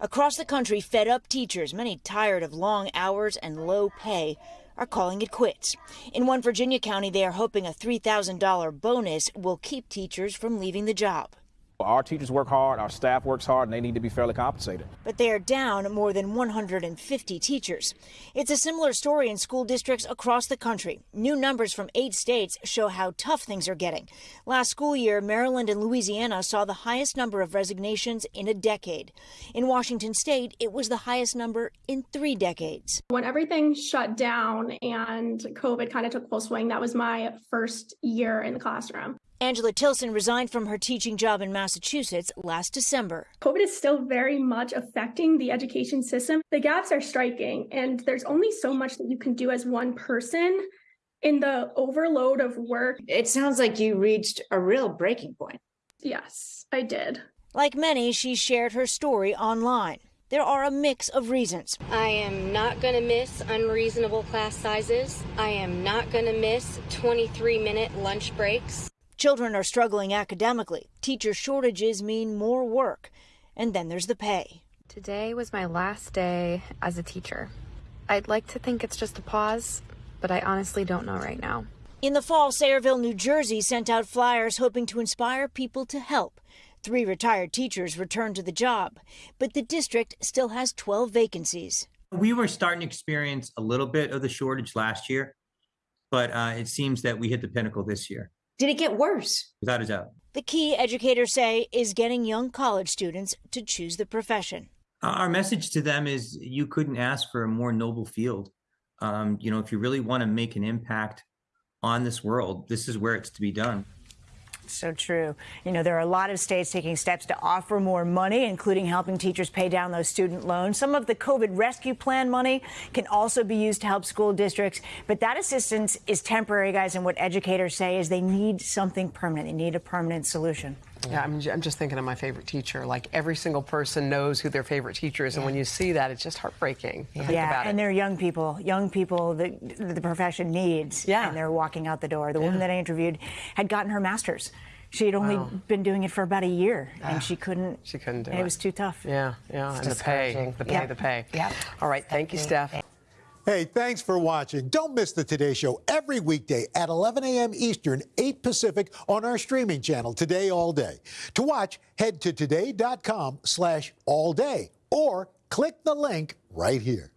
Across the country, fed up teachers, many tired of long hours and low pay, are calling it quits. In one Virginia county, they are hoping a $3,000 bonus will keep teachers from leaving the job. Our teachers work hard, our staff works hard, and they need to be fairly compensated. But they are down more than 150 teachers. It's a similar story in school districts across the country. New numbers from eight states show how tough things are getting. Last school year, Maryland and Louisiana saw the highest number of resignations in a decade. In Washington state, it was the highest number in three decades. When everything shut down and COVID kind of took full swing, that was my first year in the classroom. Angela Tilson resigned from her teaching job in Massachusetts last December. COVID is still very much affecting the education system. The gaps are striking, and there's only so much that you can do as one person in the overload of work. It sounds like you reached a real breaking point. Yes, I did. Like many, she shared her story online. There are a mix of reasons. I am not going to miss unreasonable class sizes. I am not going to miss 23 minute lunch breaks. Children are struggling academically. Teacher shortages mean more work. And then there's the pay. Today was my last day as a teacher. I'd like to think it's just a pause, but I honestly don't know right now. In the fall, Sayreville, New Jersey sent out flyers hoping to inspire people to help. Three retired teachers returned to the job, but the district still has 12 vacancies. We were starting to experience a little bit of the shortage last year, but uh, it seems that we hit the pinnacle this year. Did it get worse? Without a doubt. The key, educators say, is getting young college students to choose the profession. Our message to them is you couldn't ask for a more noble field. Um, you know, if you really want to make an impact on this world, this is where it's to be done. So true. You know, there are a lot of states taking steps to offer more money, including helping teachers pay down those student loans. Some of the COVID rescue plan money can also be used to help school districts. But that assistance is temporary, guys. And what educators say is they need something permanent. They need a permanent solution. Yeah, I'm, I'm just thinking of my favorite teacher. Like every single person knows who their favorite teacher is, yeah. and when you see that, it's just heartbreaking. Yeah, yeah and it. they're young people, young people that the profession needs. Yeah, and they're walking out the door. The yeah. woman that I interviewed had gotten her master's. She had only wow. been doing it for about a year, and ah. she couldn't. She couldn't do it. It was too tough. Yeah, yeah, it's and the pay, the pay, yep. the pay. Yeah. All right, thank you, Steph. Hey, thanks for watching. Don't miss the Today Show every weekday at 11 a.m. Eastern, 8 Pacific on our streaming channel, Today All Day. To watch, head to today.com slash all day or click the link right here.